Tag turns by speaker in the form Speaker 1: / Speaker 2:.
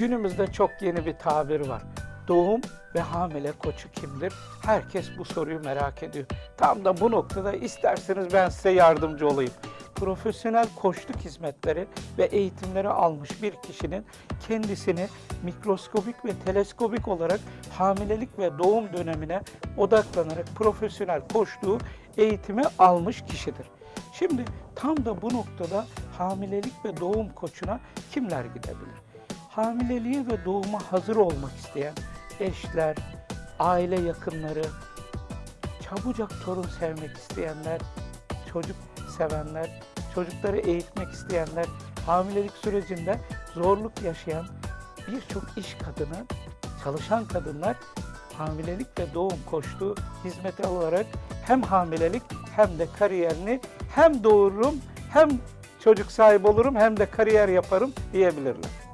Speaker 1: Günümüzde çok yeni bir tabir var. Doğum ve hamile koçu kimdir? Herkes bu soruyu merak ediyor. Tam da bu noktada isterseniz ben size yardımcı olayım. Profesyonel koçluk hizmetleri ve eğitimleri almış bir kişinin kendisini mikroskobik ve teleskobik olarak hamilelik ve doğum dönemine odaklanarak profesyonel koçluğu eğitimi almış kişidir. Şimdi tam da bu noktada hamilelik ve doğum koçuna kimler gidebilir? Hamileliğe ve doğuma hazır olmak isteyen eşler, aile yakınları, çabucak torun sevmek isteyenler, çocuk sevenler, çocukları eğitmek isteyenler, hamilelik sürecinde zorluk yaşayan birçok iş kadını, çalışan kadınlar hamilelik ve doğum koçluğu hizmeti alarak hem hamilelik hem de kariyerini hem doğururum hem çocuk sahibi olurum hem de kariyer yaparım diyebilirler.